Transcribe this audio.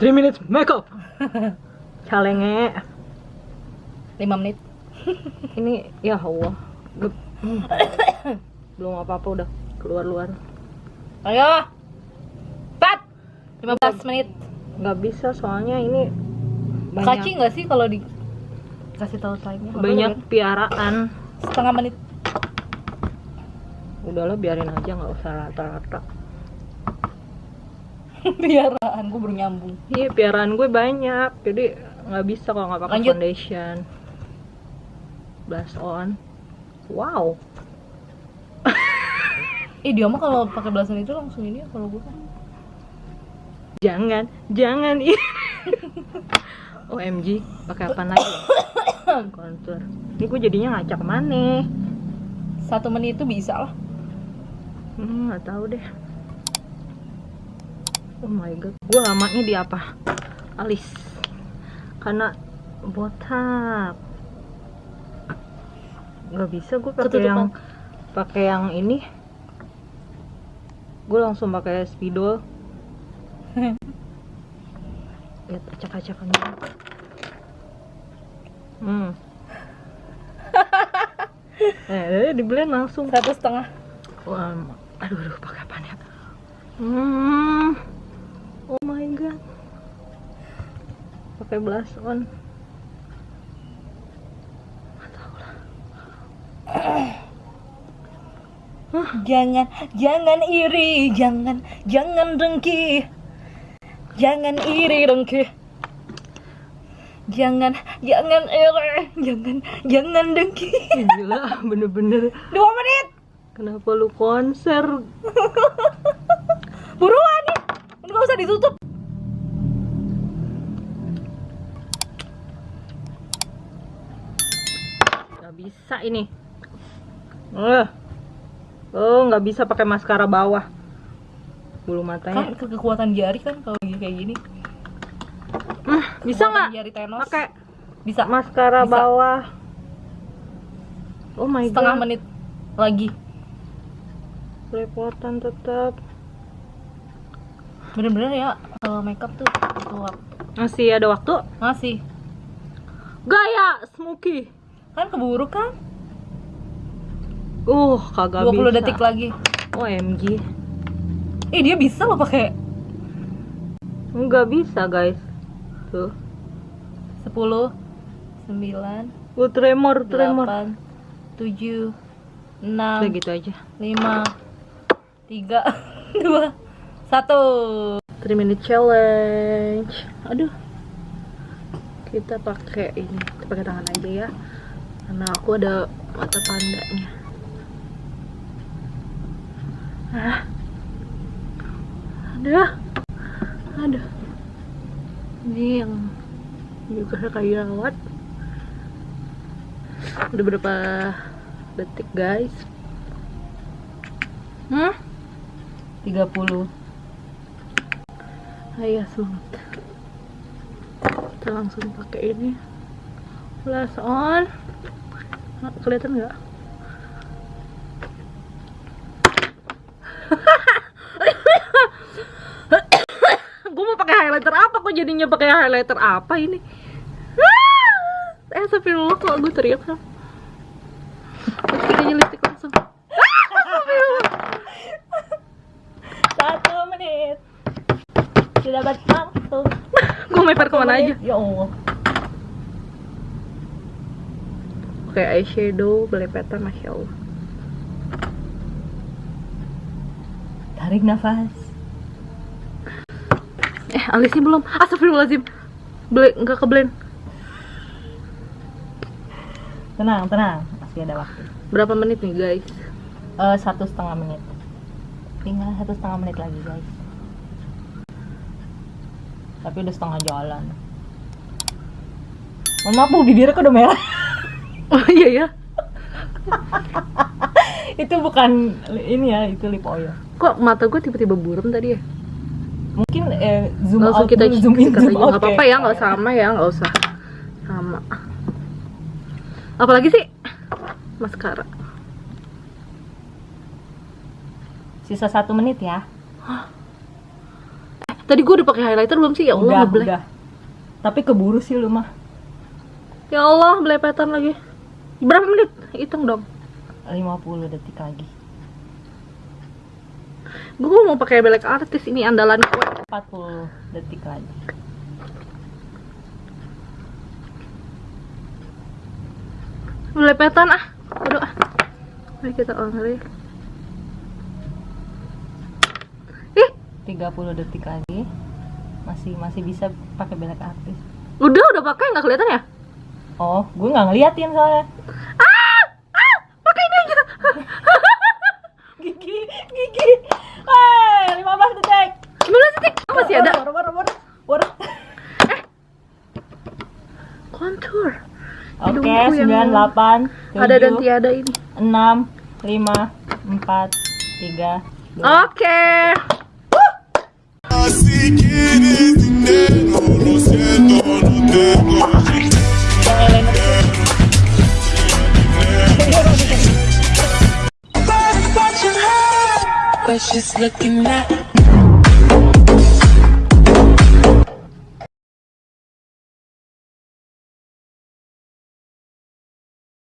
3 minutes makeup. Calenge. 5 menit. Ini ya Allah. Belum apa-apa udah keluar-luar. Ayo. Pat. 15 menit. Nggak bisa soalnya ini Kaci banyak nggak sih kalau di kasih tahu timenya? Banyak piaraan. setengah menit. Udahlah biarin aja nggak usah rata-rata. Biaraan gue baru nyambung. Iya piaraan gue banyak, jadi nggak bisa kalau nggak pakai Lanjut. foundation. Blush on. Wow. Eh dia mah kalau pakai belasan itu langsung ini ya kalau gue kan. Jangan, jangan ih. OMG, pakai apa lagi? Contour. Ini gue jadinya ngacak mana? Satu menit itu bisa lah. Hmm, nggak tahu deh. Oh my god, gue lamanya di apa? Alis. Karena botak. Nggak bisa gue pakai Ketutupan. yang pakai yang ini. Gue langsung pakai spidol. Lihat acak-acakan dulu. Hmm. eh, di blend langsung. Satu setengah. Wah, aduh, aduh, pakai apa nih? Hmm. Oh my god. Pakai blush on. Jangan, jangan iri, jangan, jangan dengki. Jangan iri dengki. Jangan, jangan iri, jangan, jangan dengki. Gila, bener-bener. Dua menit. Kenapa lu konser? Buruan nih. Ini gak usah ditutup. Bisa ini. Eh. Oh, nggak bisa pakai maskara bawah. Bulu Kan matanya. ke- kekuatan jari kan kalau kayak gini. Hmm, bisa nggak? Pakai Bisa. maskara Bisa. bawah. Oh my Setengah god. menit lagi. Repotan tetap. Bener-bener ya kalau makeup tuh keluar. Masih ada waktu? Masih. Gaya Smokey. Kan keburu kan? Uh, kagak 20 bisa. detik lagi. OMG. Eh dia bisa loh pakai Enggak bisa, guys. Tuh. 10 9 Uh, tremor, tremor. 8 7 Udah 6 gitu aja. 5 3 2 1 3 minute challenge. Aduh. Kita pakai ini, kita pakai tangan aja ya. Karena aku ada mata pandanya. Aduh. Aduh. Ini yang juga kayak lewat. Udah berapa detik, guys? Hmm? 30 Ayo semangat. Kita langsung pakai ini. Flash on. Kelihatan nggak? Gue mau pakai highlighter apa? Kok jadinya pakai highlighter apa ini? Eh, astagfirullah kok gue teriak kan? Lipstick aja lipstick langsung. Satu menit Sudah dapat langsung gue meper ke mana aja? Ya Allah Oke, eyeshadow, belepetan, masya Allah. Tarik nafas Eh, alisnya belum. Astagfirullahaladzim. Ble nggak ke blend. Tenang, tenang Masih ada waktu Berapa menit nih, guys? Eh, Satu setengah menit Tinggal satu setengah menit lagi guys Tapi udah setengah jalan Mohon maaf bu, bibirnya kok udah merah Oh iya ya. Itu bukan ini ya, itu lip oil Kok mata gue tiba-tiba buram tadi ya? Mungkin eh, zoom Langsung out kita dulu, zoom in, zoom out Nggak apa-apa ya, nggak sama ya, nggak usah sama. Apalagi sih? Maskara. Sisa satu menit ya Tadi gue udah pakai highlighter belum sih? Ya Allah, udah, udah. Tapi keburu sih lu mah. Ya Allah, belepetan lagi. Berapa menit? Hitung dong. 50 detik lagi. Gue mau pakai belek artis ini andalan gue. 40 detik lagi. Belepetan ah. Aduh ah. Mari kita on ya. Ih, 30 detik lagi. Masih masih bisa pakai belek artis. udah udah pakai nggak kelihatan ya? Oh, gue nggak ngeliatin soalnya. Ah, ah, pakai ini aja. Gigi, gigi. Hai, 15 detik. 15 detik. Oh, masih ada. Baru, baru, baru, baru. Contour. Oke, Hidungku yang 9, 8, 7, Ada dan tiada ini. 6, 5, 4, 3, 2. Oke. She's looking at